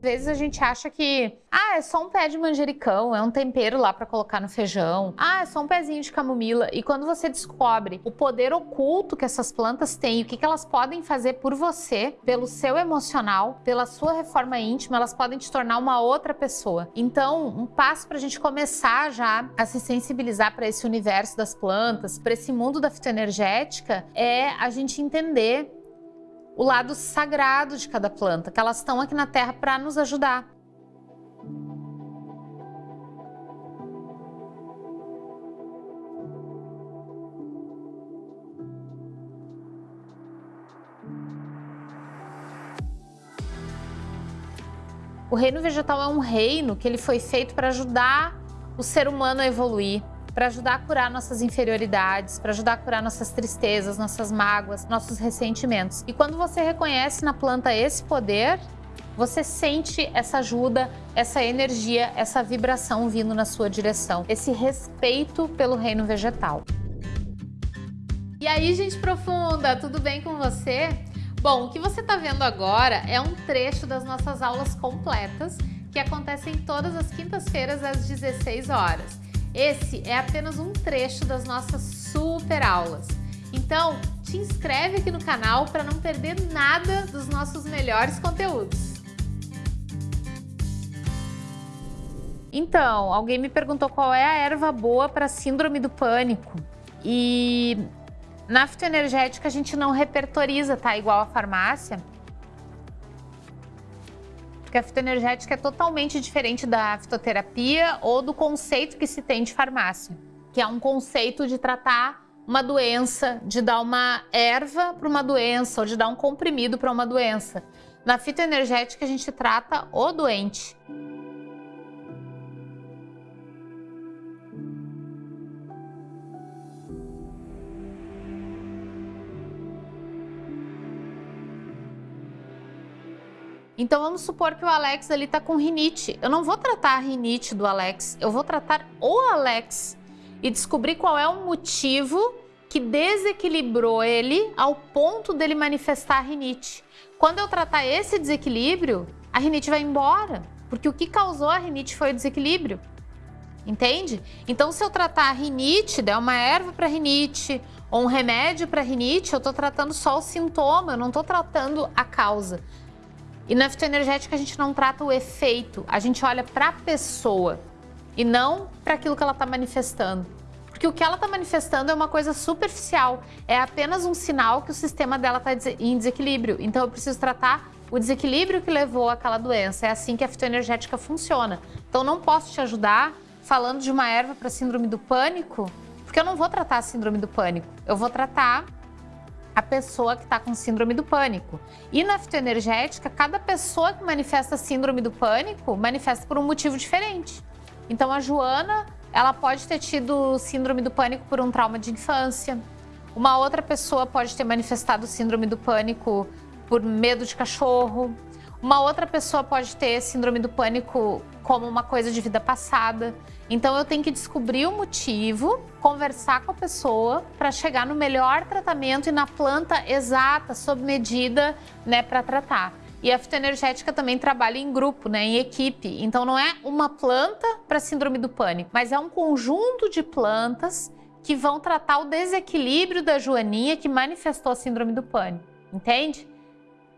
Às vezes a gente acha que, ah, é só um pé de manjericão, é um tempero lá para colocar no feijão. Ah, é só um pezinho de camomila. E quando você descobre o poder oculto que essas plantas têm, o que, que elas podem fazer por você, pelo seu emocional, pela sua reforma íntima, elas podem te tornar uma outra pessoa. Então, um passo para a gente começar já a se sensibilizar para esse universo das plantas, para esse mundo da fitoenergética, é a gente entender o lado sagrado de cada planta, que elas estão aqui na Terra para nos ajudar. O reino vegetal é um reino que ele foi feito para ajudar o ser humano a evoluir, para ajudar a curar nossas inferioridades, para ajudar a curar nossas tristezas, nossas mágoas, nossos ressentimentos. E quando você reconhece na planta esse poder, você sente essa ajuda, essa energia, essa vibração vindo na sua direção, esse respeito pelo reino vegetal. E aí, gente profunda, tudo bem com você? Bom, o que você está vendo agora é um trecho das nossas aulas completas que acontecem todas as quintas-feiras às 16 horas. Esse é apenas um trecho das nossas super aulas. Então, te inscreve aqui no canal para não perder nada dos nossos melhores conteúdos. Então, alguém me perguntou qual é a erva boa para síndrome do pânico. E na fitoenergética a gente não repertoriza, tá? Igual a farmácia. Porque a fitoenergética é totalmente diferente da fitoterapia ou do conceito que se tem de farmácia, que é um conceito de tratar uma doença, de dar uma erva para uma doença ou de dar um comprimido para uma doença. Na fitoenergética a gente trata o doente. Então vamos supor que o Alex ali tá com rinite. Eu não vou tratar a rinite do Alex, eu vou tratar o Alex e descobrir qual é o motivo que desequilibrou ele ao ponto dele manifestar a rinite. Quando eu tratar esse desequilíbrio, a rinite vai embora, porque o que causou a rinite foi o desequilíbrio. Entende? Então, se eu tratar a rinite, der uma erva para rinite ou um remédio para rinite, eu estou tratando só o sintoma, eu não estou tratando a causa. E na fitoenergética a gente não trata o efeito, a gente olha para a pessoa e não para aquilo que ela está manifestando. Porque o que ela está manifestando é uma coisa superficial, é apenas um sinal que o sistema dela está em desequilíbrio. Então eu preciso tratar o desequilíbrio que levou àquela doença. É assim que a fitoenergética funciona. Então não posso te ajudar falando de uma erva para síndrome do pânico, porque eu não vou tratar a síndrome do pânico. Eu vou tratar a pessoa que está com síndrome do pânico. E na fitoenergética, cada pessoa que manifesta síndrome do pânico manifesta por um motivo diferente. Então a Joana, ela pode ter tido síndrome do pânico por um trauma de infância. Uma outra pessoa pode ter manifestado síndrome do pânico por medo de cachorro. Uma outra pessoa pode ter síndrome do pânico como uma coisa de vida passada. Então eu tenho que descobrir o motivo, conversar com a pessoa para chegar no melhor tratamento e na planta exata, sob medida, né, para tratar. E a fitoenergética também trabalha em grupo, né, em equipe. Então não é uma planta para síndrome do pânico, mas é um conjunto de plantas que vão tratar o desequilíbrio da joaninha que manifestou a síndrome do pânico. Entende?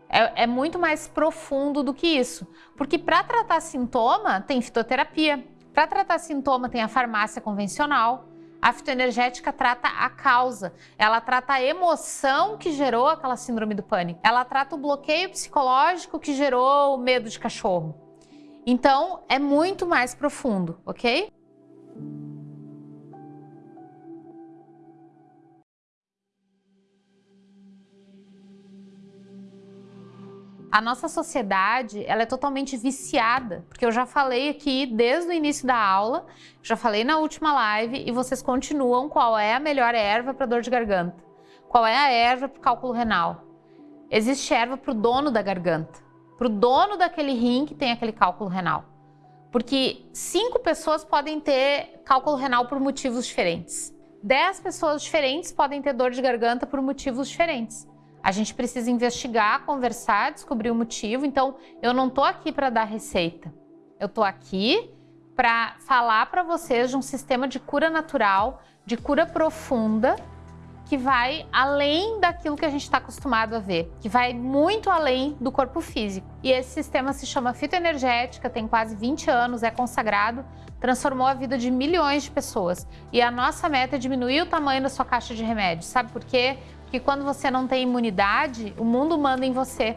É, é muito mais profundo do que isso. Porque para tratar sintoma, tem fitoterapia. Para tratar sintoma, tem a farmácia convencional. A fitoenergética trata a causa, ela trata a emoção que gerou aquela síndrome do pânico, ela trata o bloqueio psicológico que gerou o medo de cachorro. Então, é muito mais profundo, ok? A nossa sociedade, ela é totalmente viciada, porque eu já falei aqui desde o início da aula, já falei na última live e vocês continuam qual é a melhor erva para dor de garganta. Qual é a erva para cálculo renal? Existe erva para o dono da garganta, para o dono daquele rim que tem aquele cálculo renal. Porque cinco pessoas podem ter cálculo renal por motivos diferentes. Dez pessoas diferentes podem ter dor de garganta por motivos diferentes. A gente precisa investigar, conversar, descobrir o motivo. Então, eu não estou aqui para dar receita. Eu estou aqui para falar para vocês de um sistema de cura natural, de cura profunda, que vai além daquilo que a gente está acostumado a ver, que vai muito além do corpo físico. E esse sistema se chama fitoenergética, tem quase 20 anos, é consagrado, transformou a vida de milhões de pessoas. E a nossa meta é diminuir o tamanho da sua caixa de remédios. Sabe por quê? Porque quando você não tem imunidade, o mundo manda em você.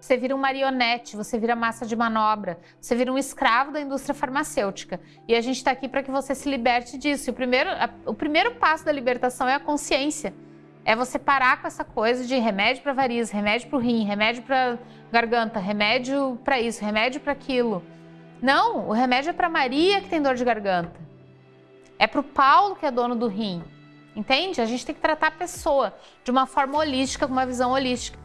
Você vira um marionete, você vira massa de manobra, você vira um escravo da indústria farmacêutica. E a gente está aqui para que você se liberte disso. E o primeiro, a, o primeiro passo da libertação é a consciência. É você parar com essa coisa de remédio para variz, remédio para o rim, remédio para garganta, remédio para isso, remédio para aquilo. Não, o remédio é para Maria que tem dor de garganta. É para o Paulo que é dono do rim. Entende? A gente tem que tratar a pessoa de uma forma holística, com uma visão holística.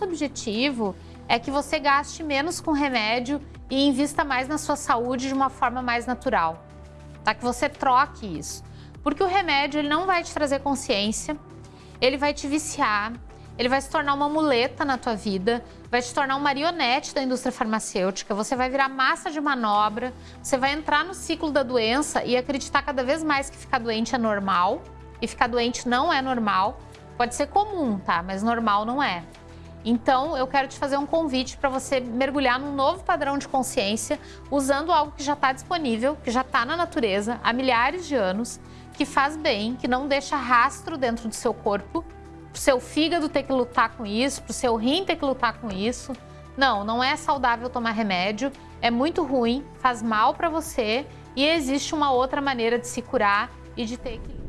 Nosso objetivo é que você gaste menos com remédio e invista mais na sua saúde de uma forma mais natural. Tá? Que você troque isso. Porque o remédio ele não vai te trazer consciência, ele vai te viciar, ele vai se tornar uma muleta na tua vida, vai te tornar um marionete da indústria farmacêutica, você vai virar massa de manobra, você vai entrar no ciclo da doença e acreditar cada vez mais que ficar doente é normal, e ficar doente não é normal. Pode ser comum, tá? Mas normal não é. Então, eu quero te fazer um convite para você mergulhar num novo padrão de consciência, usando algo que já está disponível, que já está na natureza há milhares de anos, que faz bem, que não deixa rastro dentro do seu corpo, para seu fígado ter que lutar com isso, para seu rim ter que lutar com isso. Não, não é saudável tomar remédio, é muito ruim, faz mal para você e existe uma outra maneira de se curar e de ter equilíbrio.